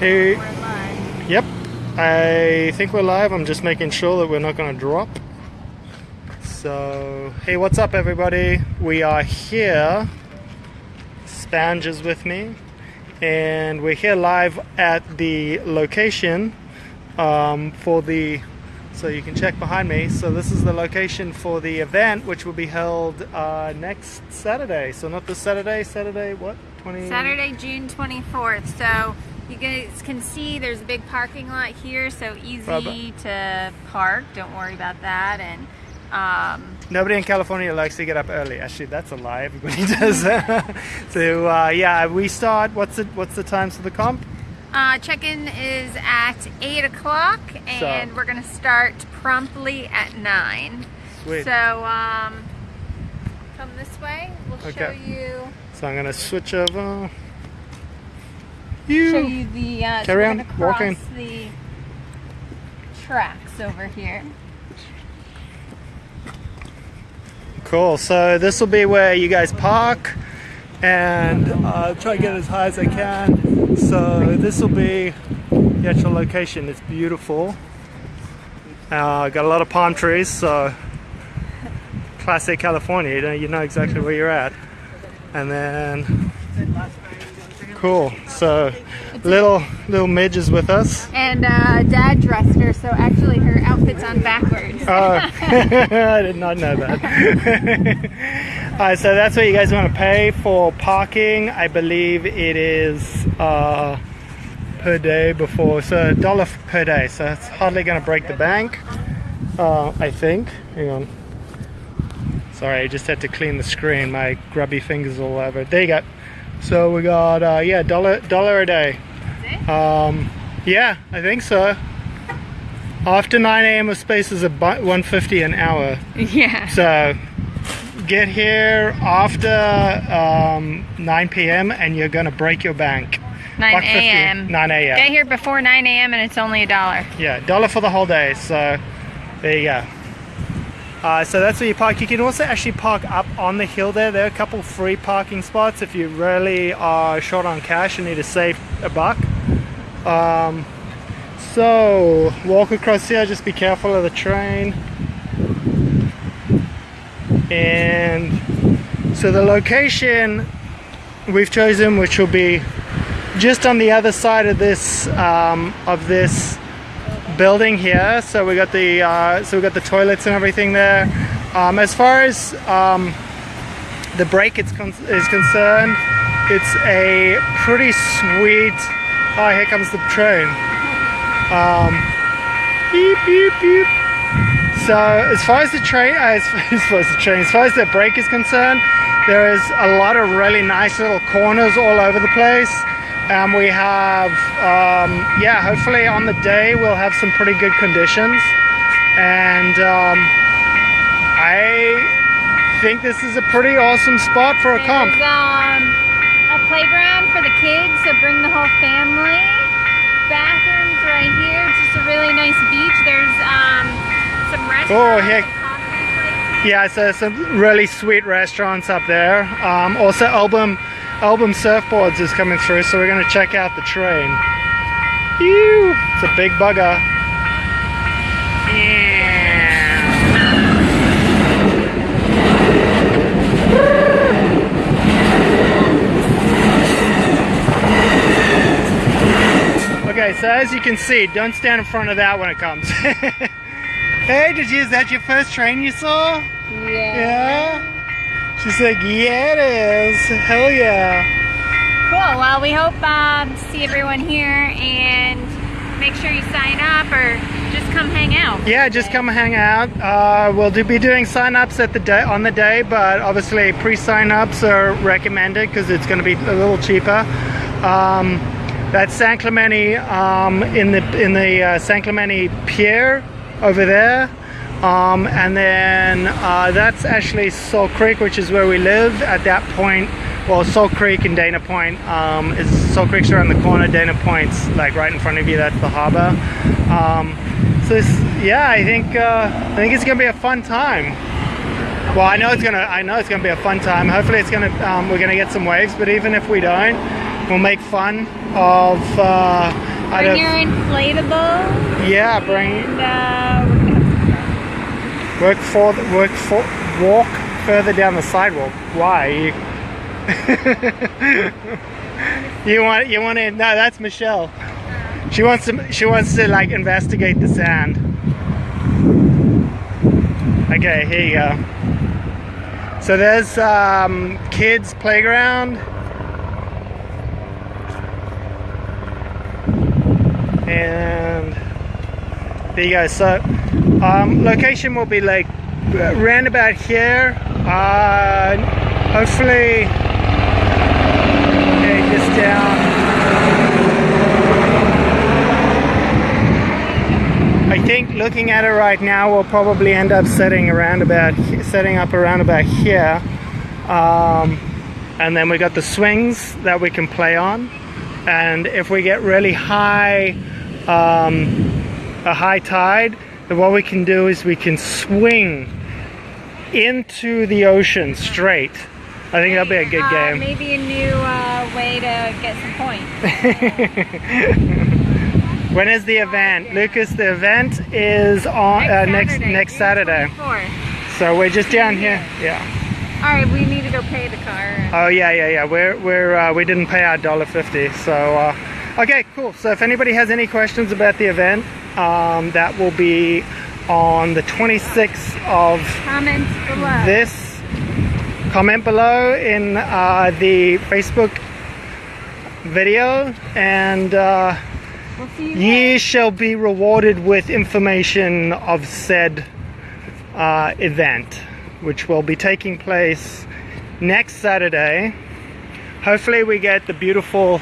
Hey, We're live. yep. I think we're live. I'm just making sure that we're not going to drop. So, hey, what's up, everybody? We are here. Spange is with me, and we're here live at the location um, for the. So you can check behind me. So this is the location for the event, which will be held uh, next Saturday. So not this Saturday. Saturday what? Twenty. Saturday, June 24th. So you guys can see there's a big parking lot here, so easy Barbara. to park. Don't worry about that. And um, Nobody in California likes to get up early. Actually, that's a lie. Everybody does. so uh, yeah, we start. What's the what's the times for the comp? uh, check-in is at 8 o'clock, and So- we're going to start promptly at 9. Sweet. So um, come this way. We'll show Okay. you So I'm gonna switch over. Show You. you the uh, so Carry we're on, walk in. the tracks over here. Cool. So this will be where you guys park, and uh, try to get as high as I can. So this will be the actual location. It's beautiful. Uh, got a lot of palm trees, so classic California. You know, you know exactly where you're at. And then, cool. So little little Midge is with us. And uh, Dad dressed her, so actually her outfit's on backwards. Oh, I did not know that. Alright, so that's what you guys want to pay for parking. I believe it is uh, per day before, so a dollar per day. So it's hardly going to break the bank, uh, I think. Hang on. Sorry, I just had to clean the screen. My grubby fingers all over. There you go. So we got uh, yeah, dollar dollar a day. Is it? Um, yeah, I think so. After 9 a.m. of space is about 150 an hour. yeah. So get here after um, 9 p.m. and you're gonna break your bank. 9 a.m. 9 a.m. Get here before 9 a.m. and it's only a dollar. Yeah, dollar for the whole day. So there you go. Uh, so that's where you park. You can also actually park up on the hill there. There are a couple free parking spots if you really are short on cash and need to save a buck. Um, so walk across here. Just be careful of the train. And so the location we've chosen, which will be just on the other side of this um, of this building here. So we got the uh, so we got the toilets and everything there. Um, as far as um, the break is, con- is concerned, it's a pretty sweet. Oh, here comes the train. Um, beep beep beep. So as far as the train, uh, as, as far as the train, as far as the break is concerned, there is a lot of really nice little corners all over the place. And we have, um, yeah, hopefully on the day we'll have some pretty good conditions. And um, I think this is a pretty awesome spot for a comp. There's um, a playground for the kids, so bring the whole family. Bathrooms right here. It's just a really nice beach. There's um, some restaurants. Oh, heck. and coffee places. Yeah, so some really sweet restaurants up there. Um, also, Album Album Surfboards is coming through, so we're going to check out the train. Ew, it's a big bugger. Okay, so as you can see, don't stand in front of that when it comes. hey, did you, is that your first train you saw? Yeah. Yeah? She's like, yeah, it is. Hell yeah. Cool. Well, we hope um, to see everyone here and make sure you sign up or just come hang out. Yeah, just come hang out. Uh, we'll do, be doing sign-ups at the day on the day, but obviously pre-sign-ups are recommended because it's going to be a little cheaper. Um, that's San Clemente um, in the in the uh, San Clemente Pier over there, um, and then uh, that's actually Salt Creek, which is where we live at that point. Well, Salt Creek and Dana Point um, is Salt Creek's around the corner. Dana Point's like right in front of you. That's the harbor. Um, so this, yeah, I think uh, I think it's gonna be a fun time. Well, I know it's gonna I know it's gonna be a fun time. Hopefully, it's gonna um, we're gonna get some waves. But even if we don't, we'll make fun of uh, Bring your inflatable. yeah, bring And uh, we're gonna have some fun. Work for the, work for walk further down the sidewalk. Why? You, you want you want to? No, that's Michelle. She wants to she wants to like investigate the sand. Okay, here you go. So there's um, kids playground. And there you go. So um, location will be like round about here. Uh, hopefully, okay, just down. I think looking at it right now, we'll probably end up setting around about setting up around about here, um, and then we got the swings that we can play on. And if we get really high, um, a high tide, then what we can do is we can swing into the ocean straight. I think that'll be a good Uh, game. Maybe a new uh, way to get some points. When is the event, Lucas? The event is on uh, next next Saturday. 24th. So we're just down here. Yeah. All right, we need to go pay the car. Oh yeah, yeah, yeah. We're we're uh, we didn't pay our dollar fifty. So uh, okay, cool. So if anybody has any questions about the event, um, that will be on the 26th of Comments below. this. Comment below in uh, the Facebook video, and uh, we'll ye shall be rewarded with information of said uh, event, which will be taking place next Saturday. Hopefully, we get the beautiful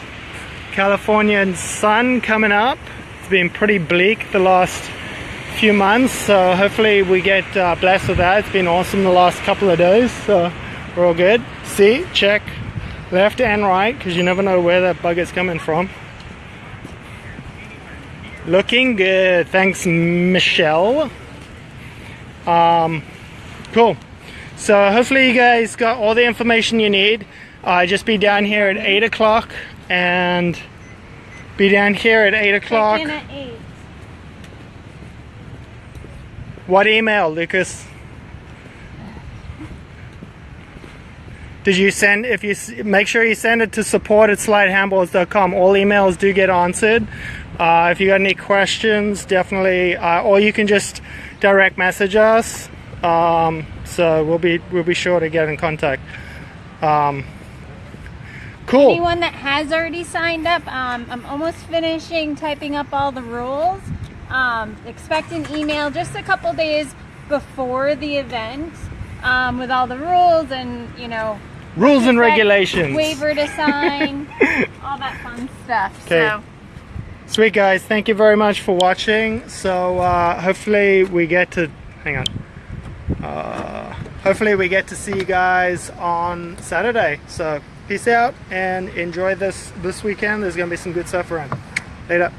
Californian sun coming up. It's been pretty bleak the last few months, so hopefully, we get uh, blessed with that. It's been awesome the last couple of days, so we're all good. See, check left and right because you never know where that bug is coming from. Looking good. Thanks, Michelle. Um, cool. So hopefully you guys got all the information you need. I uh, just be down here at 8 o'clock and be down here at 8 o'clock. Check in at 8. What email, Lucas? Did you send, if you, make sure you send it to support at slidehandboards.com. All emails do get answered. Uh, if you got any questions, definitely, uh, or you can just direct message us. Um, so we'll be, we'll be sure to get in contact. Um, cool. Anyone that has already signed up, um, I'm almost finishing typing up all the rules. Um, expect an email just a couple days before the event um, with all the rules and, you know, Rules and regulations. waiver to sign, all that fun stuff. Okay. So, Sweet guys, thank you very much for watching. So uh, hopefully we get to hang on. Uh, hopefully we get to see you guys on Saturday. So peace out and enjoy this this weekend. There's gonna be some good stuff around. Later.